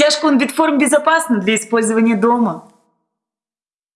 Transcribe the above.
Стяжка он Bitform безопасна для использования дома.